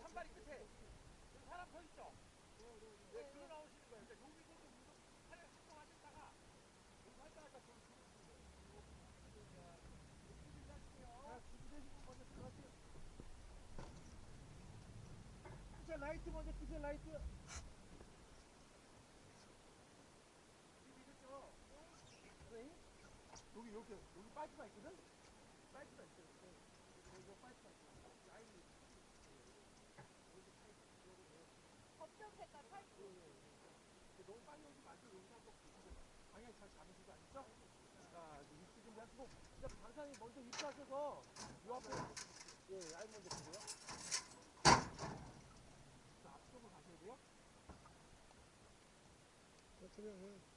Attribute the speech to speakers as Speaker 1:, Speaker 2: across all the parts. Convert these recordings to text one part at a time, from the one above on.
Speaker 1: 산발이 끝에 여기 사람 서 있죠? 네, 그로 나오시는 거예요. 그러니까 여기서도 운동 하려 활동하셨다가 여기 활동하다 좀
Speaker 2: 자, 준비되시고 먼저. 끄세요, 라이트 먼저 끄세요, 라이트.
Speaker 1: 여기 이렇게 여기 파이프가 있거든? 파이프가 있어요. 여기 여기 파이프가 있어. 라인이
Speaker 3: 검정 색깔 파이프.
Speaker 1: 너무 빨리 오지 말고 여기서 한번 방향 잘 잡으시고 아시죠? 자, 이제 입수 준비하시고
Speaker 2: 자, 강사님 먼저 입사하셔서 요 앞에 예, 라인 먼저 보세요.
Speaker 1: 자, 앞쪽으로 가셔야 돼요.
Speaker 2: 입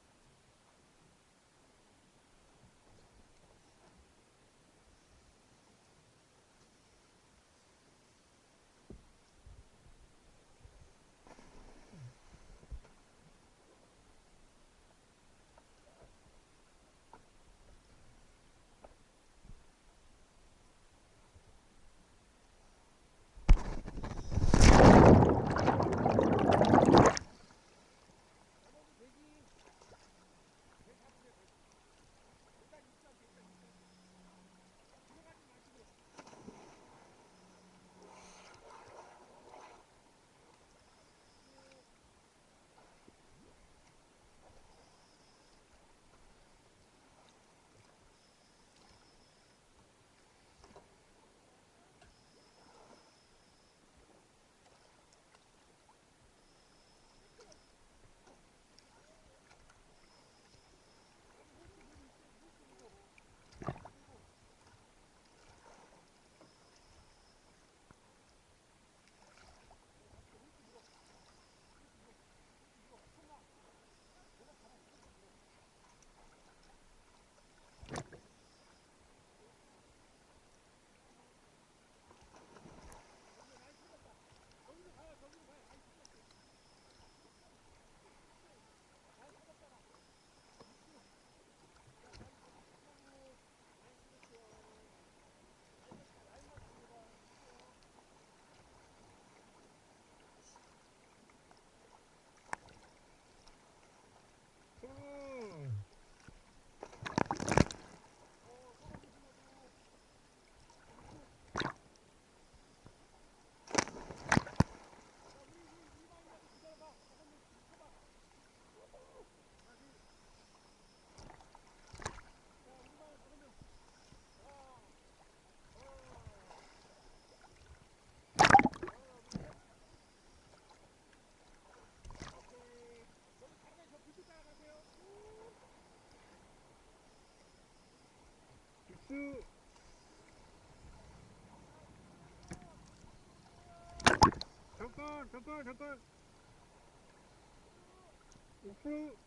Speaker 2: 高，高，高，高，五。